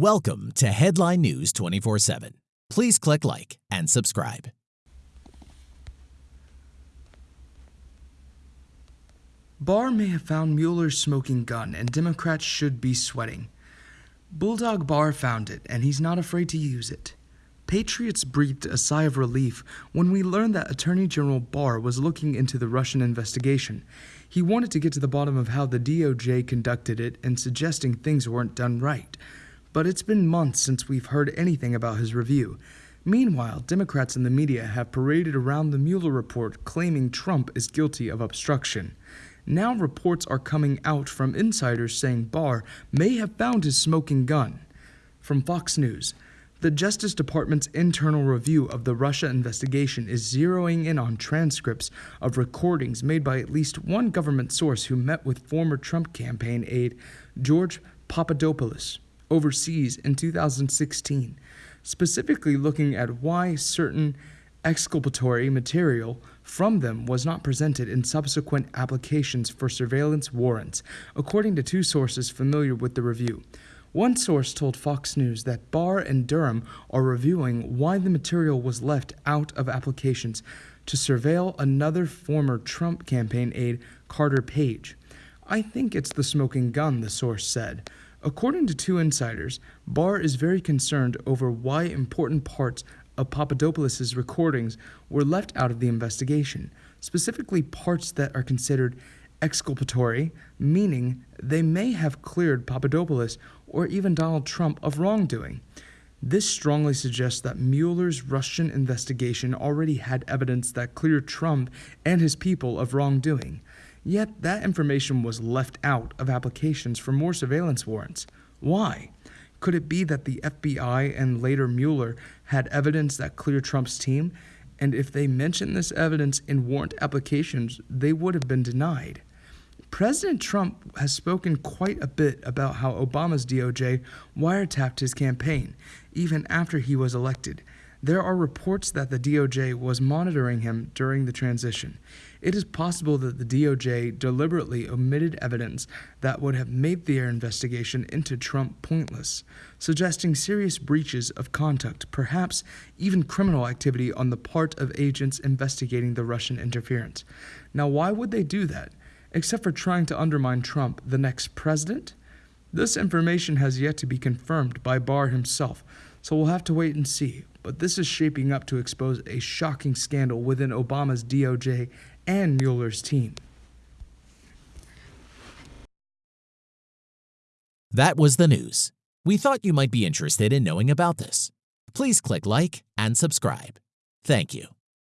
Welcome to Headline News 24 7. Please click like and subscribe. Barr may have found Mueller's smoking gun, and Democrats should be sweating. Bulldog Barr found it, and he's not afraid to use it. Patriots breathed a sigh of relief when we learned that Attorney General Barr was looking into the Russian investigation. He wanted to get to the bottom of how the DOJ conducted it and suggesting things weren't done right. But it's been months since we've heard anything about his review. Meanwhile, Democrats in the media have paraded around the Mueller report claiming Trump is guilty of obstruction. Now reports are coming out from insiders saying Barr may have found his smoking gun. From Fox News, the Justice Department's internal review of the Russia investigation is zeroing in on transcripts of recordings made by at least one government source who met with former Trump campaign aide George Papadopoulos overseas in 2016, specifically looking at why certain exculpatory material from them was not presented in subsequent applications for surveillance warrants, according to two sources familiar with the review. One source told Fox News that Barr and Durham are reviewing why the material was left out of applications to surveil another former Trump campaign aide, Carter Page. I think it's the smoking gun, the source said. According to two insiders, Barr is very concerned over why important parts of Papadopoulos' recordings were left out of the investigation, specifically parts that are considered exculpatory, meaning they may have cleared Papadopoulos or even Donald Trump of wrongdoing. This strongly suggests that Mueller's Russian investigation already had evidence that cleared Trump and his people of wrongdoing. Yet that information was left out of applications for more surveillance warrants. Why? Could it be that the FBI and later Mueller had evidence that cleared Trump's team, and if they mentioned this evidence in warrant applications, they would have been denied? President Trump has spoken quite a bit about how Obama's DOJ wiretapped his campaign, even after he was elected. There are reports that the DOJ was monitoring him during the transition. It is possible that the DOJ deliberately omitted evidence that would have made their investigation into Trump pointless, suggesting serious breaches of conduct, perhaps even criminal activity on the part of agents investigating the Russian interference. Now, why would they do that? Except for trying to undermine Trump, the next president? This information has yet to be confirmed by Barr himself, so we'll have to wait and see. But this is shaping up to expose a shocking scandal within Obama's DOJ and Mueller's team. That was the news. We thought you might be interested in knowing about this. Please click like and subscribe. Thank you.